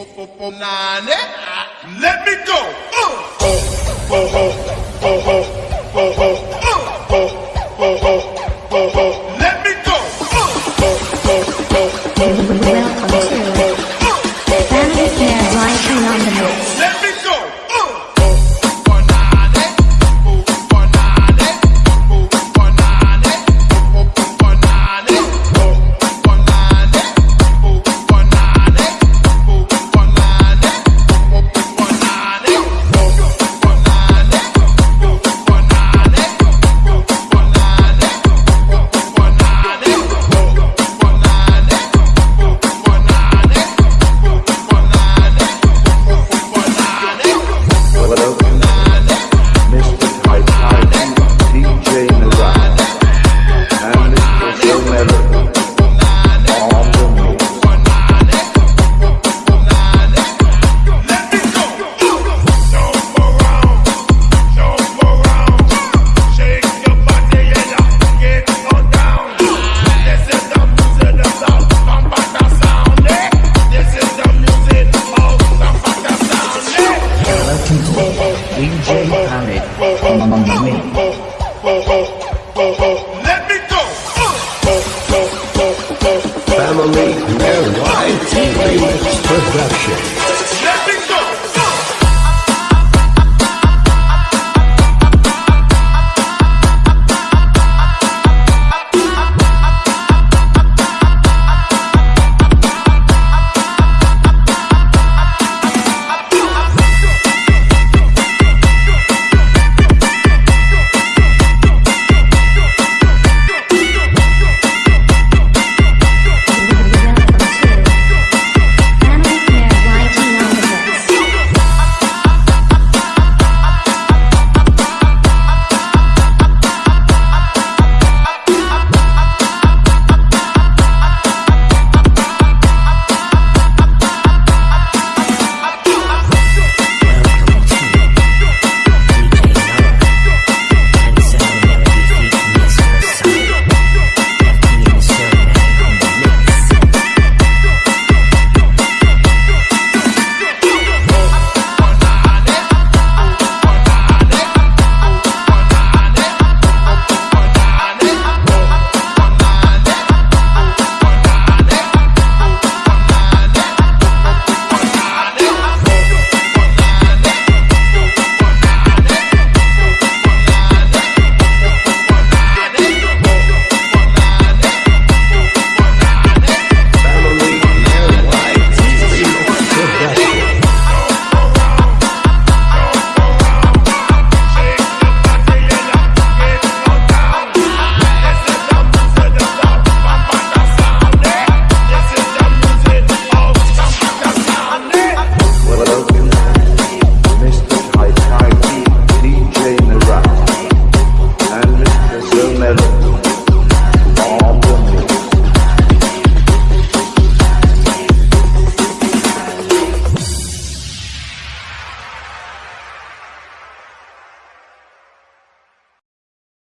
Ah, let me go. Uh.